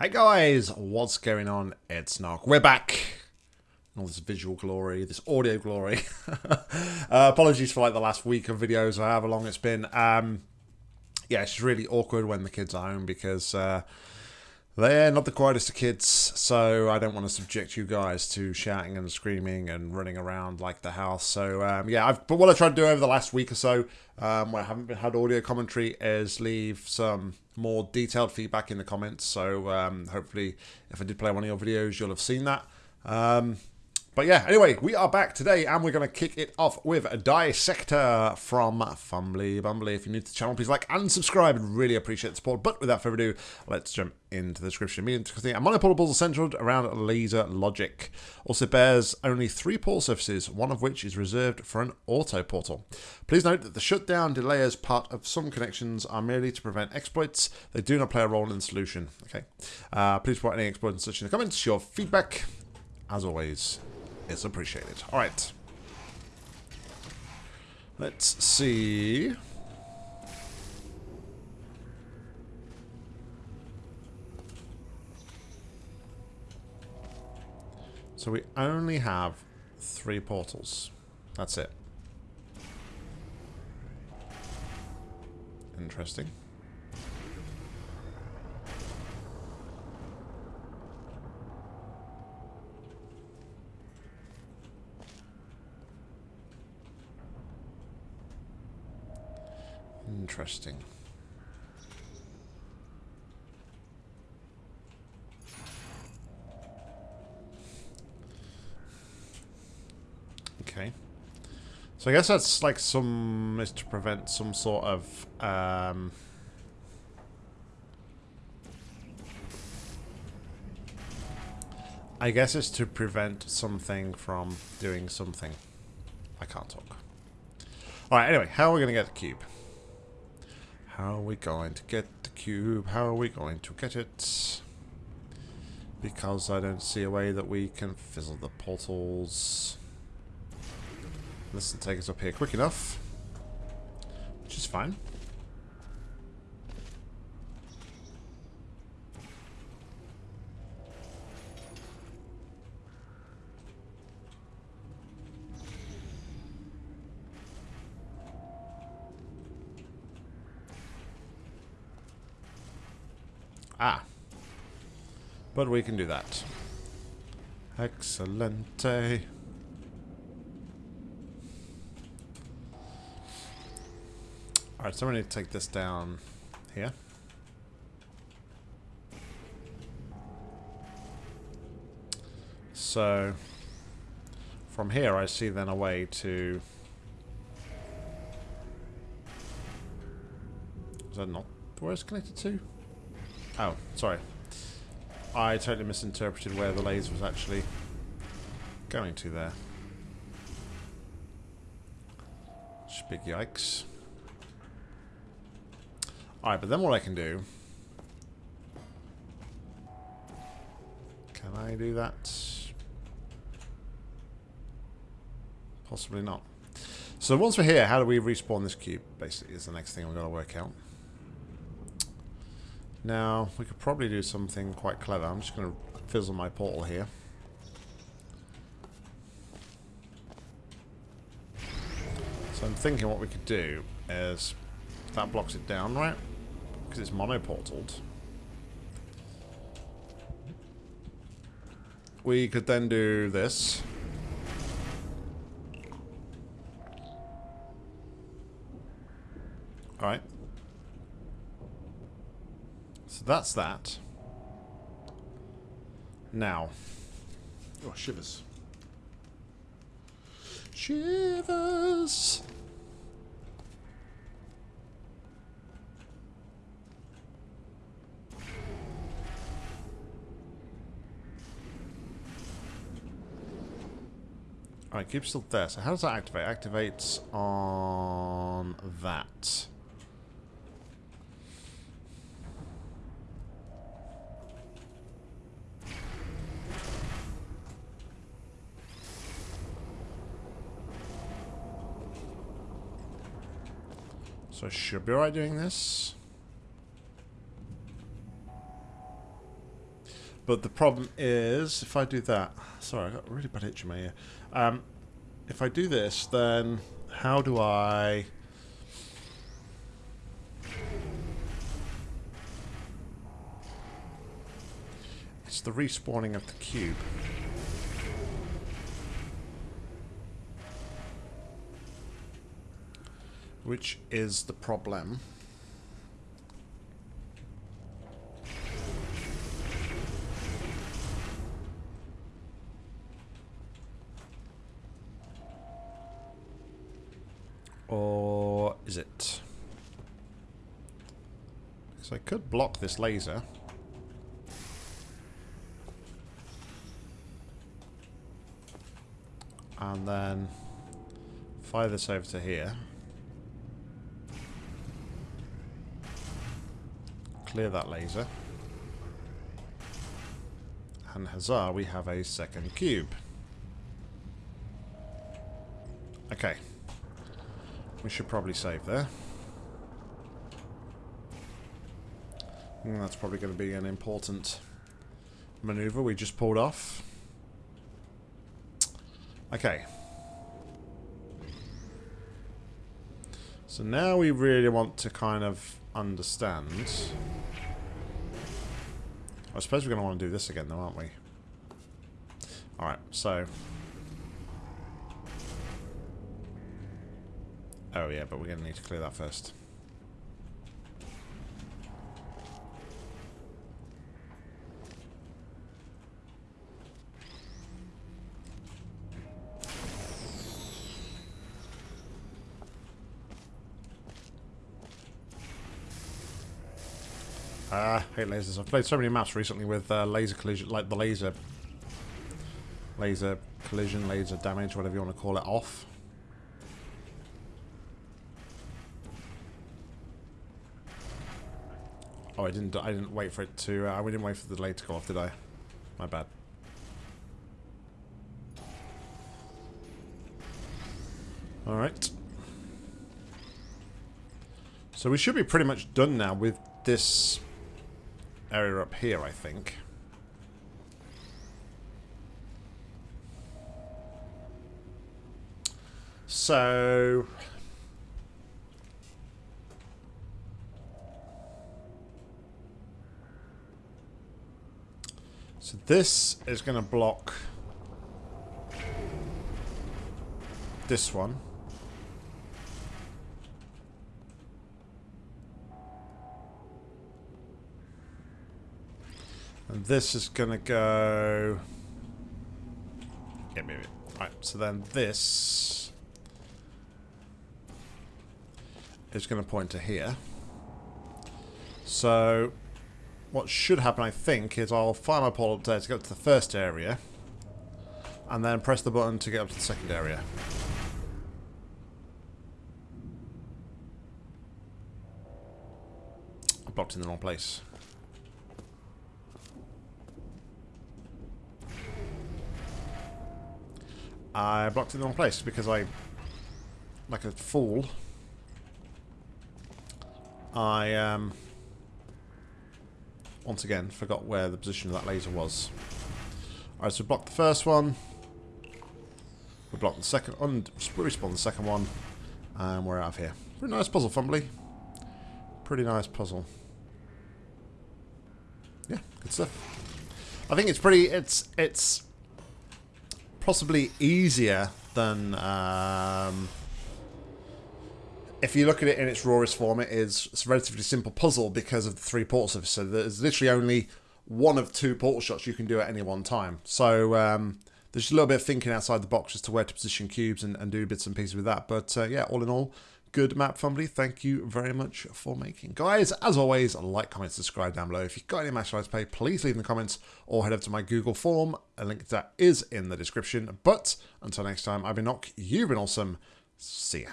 Hey guys, what's going on? It's Nark. We're back. All this visual glory, this audio glory. uh, apologies for like the last week of videos or however long it's been. Um, yeah, it's really awkward when the kids are home because uh, they're not the quietest of kids, so I don't want to subject you guys to shouting and screaming and running around like the house. So um, yeah, I've, but what I tried to do over the last week or so, um, where I haven't had audio commentary, is leave some more detailed feedback in the comments. So um, hopefully, if I did play one of your videos, you'll have seen that. But yeah, anyway, we are back today and we're going to kick it off with a Dissector from Fumbly Bumbly. If you're new to the channel, please like and subscribe. I'd really appreciate the support. But without further ado, let's jump into the description. Medium difficulty and monoportables are centered around laser logic. Also bears only three port surfaces, one of which is reserved for an auto portal. Please note that the shutdown delayers part of some connections are merely to prevent exploits. They do not play a role in the solution. Okay. Uh, please put any exploits such in the comments. Your feedback, as always, is appreciated. All right. Let's see. So we only have three portals. That's it. Interesting. Interesting. Okay. So I guess that's like some is to prevent some sort of um I guess it's to prevent something from doing something. I can't talk. Alright, anyway, how are we going to get the cube? How are we going to get the cube? How are we going to get it? Because I don't see a way that we can fizzle the portals. This will take us up here quick enough. Which is fine. Ah. But we can do that. Excellente. Alright, so we need to take this down here. So, from here I see then a way to... Is that not where it's connected to? Oh, sorry. I totally misinterpreted where the laser was actually going to there. Big yikes. Alright, but then what I can do... Can I do that? Possibly not. So once we're here, how do we respawn this cube? Basically, is the next thing we're going to work out. Now, we could probably do something quite clever. I'm just going to fizzle my portal here. So I'm thinking what we could do is that blocks it down, right? Because it's monoportaled. We could then do this. Alright. So that's that. Now. Oh, shivers. Shivers! Alright, keep still there. So how does that activate? Activates on that. So I should be alright doing this. But the problem is, if I do that... Sorry, I got a really bad itch in my ear. Um, if I do this, then how do I... It's the respawning of the cube. Which is the problem. Or is it? So I could block this laser. And then fire this over to here. Clear that laser. And huzzah, we have a second cube. Okay. We should probably save there. And that's probably going to be an important maneuver we just pulled off. Okay. So now we really want to kind of understand. I suppose we're going to want to do this again though, aren't we? Alright, so Oh yeah, but we're going to need to clear that first. Ah, I hate lasers. I've played so many maps recently with uh, laser collision, like the laser, laser collision, laser damage, whatever you want to call it, off. Oh, I didn't. I didn't wait for it to. Uh, didn't wait for the delay to go off, did I? My bad. All right. So we should be pretty much done now with this area up here, I think. So So this is going to block this one. And this is going to go... Yeah, maybe. Right, so then this is going to point to here. So what should happen, I think, is I'll fire my pole up there to get to the first area, and then press the button to get up to the second area. I blocked in the wrong place. I blocked it in the wrong place because I, like a fool, I um, once again, forgot where the position of that laser was. Alright, so we blocked the first one. We blocked the second, and respawn the second one. And we're out of here. Pretty nice puzzle, Fumbly. Pretty nice puzzle. Yeah, good stuff. I think it's pretty, it's, it's possibly easier than um, if you look at it in its rawest form, it is a relatively simple puzzle because of the three portal surfaces. So there's literally only one of two portal shots you can do at any one time. So um, there's a little bit of thinking outside the box as to where to position cubes and, and do bits and pieces with that. But uh, yeah, all in all, good map, Fumbly. Thank you very much for making. Guys, as always, like, comment, subscribe down below. If you've got any match to play, please leave in the comments or head over to my Google form. A link to that is in the description. But until next time, I've been Nock, you've been awesome. See ya.